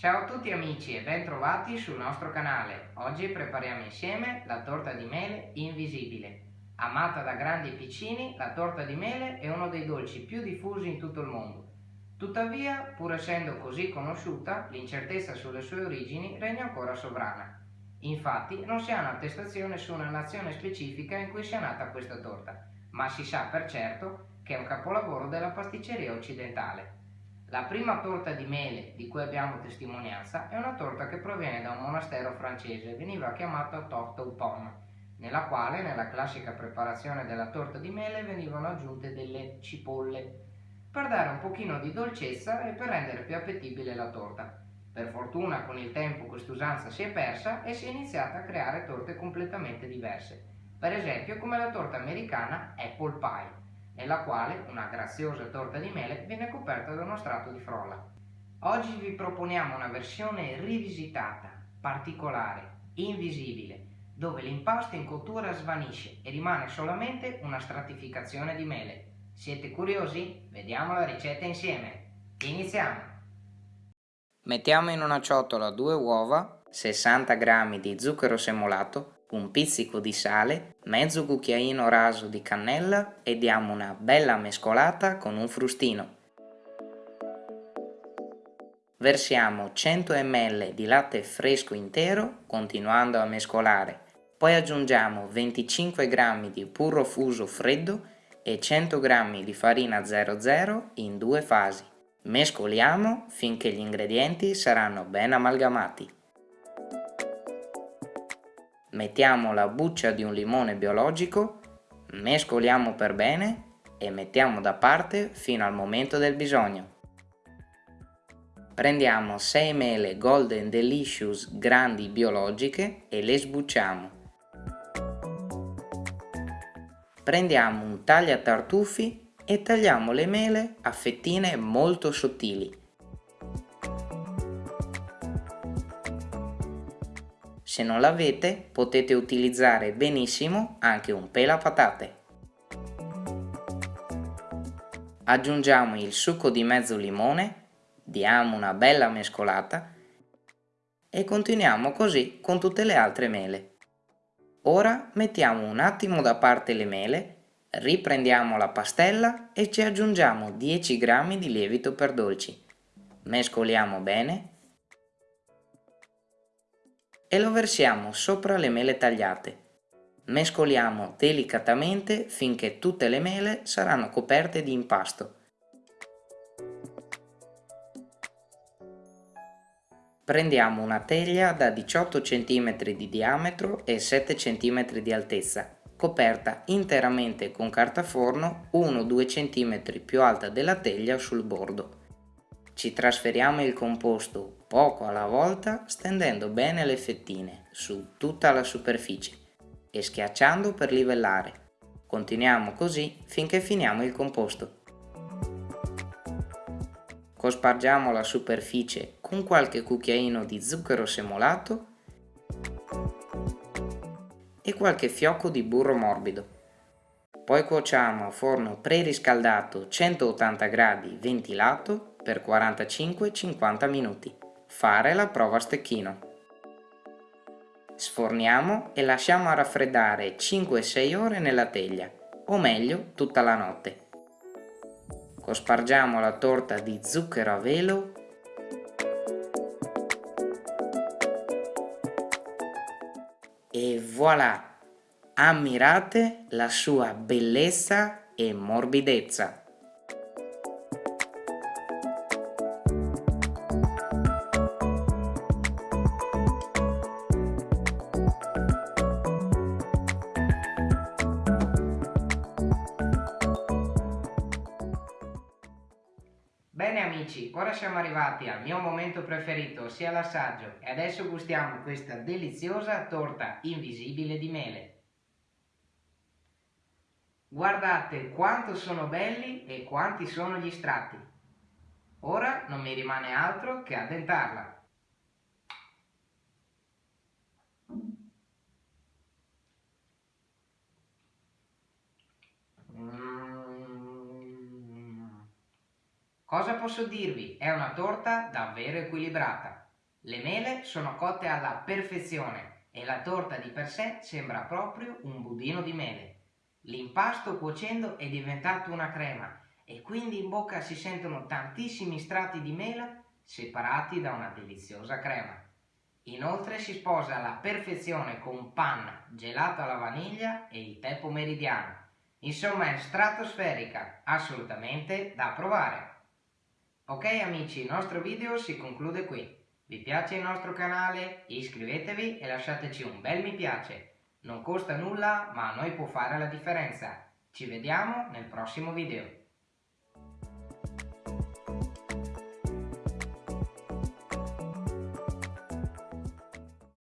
Ciao a tutti amici e ben trovati sul nostro canale. Oggi prepariamo insieme la torta di mele invisibile. Amata da grandi e piccini, la torta di mele è uno dei dolci più diffusi in tutto il mondo. Tuttavia, pur essendo così conosciuta, l'incertezza sulle sue origini regna ancora sovrana. Infatti, non si ha un'attestazione su una nazione specifica in cui sia nata questa torta, ma si sa per certo che è un capolavoro della pasticceria occidentale. La prima torta di mele di cui abbiamo testimonianza è una torta che proviene da un monastero francese, veniva chiamata torta aux pommes, nella quale nella classica preparazione della torta di mele venivano aggiunte delle cipolle, per dare un pochino di dolcezza e per rendere più appetibile la torta. Per fortuna con il tempo quest'usanza si è persa e si è iniziata a creare torte completamente diverse, per esempio come la torta americana Apple Pie nella quale una graziosa torta di mele viene coperta da uno strato di frolla. Oggi vi proponiamo una versione rivisitata, particolare, invisibile, dove l'impasto in cottura svanisce e rimane solamente una stratificazione di mele. Siete curiosi? Vediamo la ricetta insieme. Iniziamo! Mettiamo in una ciotola due uova, 60 g di zucchero semolato, un pizzico di sale, mezzo cucchiaino raso di cannella e diamo una bella mescolata con un frustino. Versiamo 100 ml di latte fresco intero continuando a mescolare, poi aggiungiamo 25 g di burro fuso freddo e 100 g di farina 00 in due fasi. Mescoliamo finché gli ingredienti saranno ben amalgamati. Mettiamo la buccia di un limone biologico, mescoliamo per bene e mettiamo da parte fino al momento del bisogno. Prendiamo 6 mele Golden Delicious grandi biologiche e le sbucciamo. Prendiamo un tagliatartufi e tagliamo le mele a fettine molto sottili. Se non l'avete potete utilizzare benissimo anche un pelapatate. Aggiungiamo il succo di mezzo limone, diamo una bella mescolata e continuiamo così con tutte le altre mele. Ora mettiamo un attimo da parte le mele, riprendiamo la pastella e ci aggiungiamo 10 g di lievito per dolci. Mescoliamo bene e lo versiamo sopra le mele tagliate. Mescoliamo delicatamente finché tutte le mele saranno coperte di impasto. Prendiamo una teglia da 18 cm di diametro e 7 cm di altezza, coperta interamente con carta forno 1-2 cm più alta della teglia sul bordo. Ci trasferiamo il composto poco alla volta stendendo bene le fettine su tutta la superficie e schiacciando per livellare. Continuiamo così finché finiamo il composto. Cospargiamo la superficie con qualche cucchiaino di zucchero semolato e qualche fiocco di burro morbido. Poi cuociamo a forno preriscaldato 180 gradi ventilato per 45-50 minuti. Fare la prova a stecchino. Sforniamo e lasciamo raffreddare 5-6 ore nella teglia, o meglio tutta la notte. Cospargiamo la torta di zucchero a velo e voilà! Ammirate la sua bellezza e morbidezza. Bene amici, ora siamo arrivati al mio momento preferito, ossia l'assaggio, e adesso gustiamo questa deliziosa torta invisibile di mele. Guardate quanto sono belli e quanti sono gli strati. Ora non mi rimane altro che addentarla. Cosa posso dirvi? È una torta davvero equilibrata. Le mele sono cotte alla perfezione e la torta di per sé sembra proprio un budino di mele. L'impasto cuocendo è diventato una crema e quindi in bocca si sentono tantissimi strati di mela separati da una deliziosa crema. Inoltre si sposa alla perfezione con pan gelato alla vaniglia e il tè pomeridiano. Insomma è stratosferica, assolutamente da provare. Ok amici, il nostro video si conclude qui. Vi piace il nostro canale? Iscrivetevi e lasciateci un bel mi piace. Non costa nulla, ma a noi può fare la differenza. Ci vediamo nel prossimo video.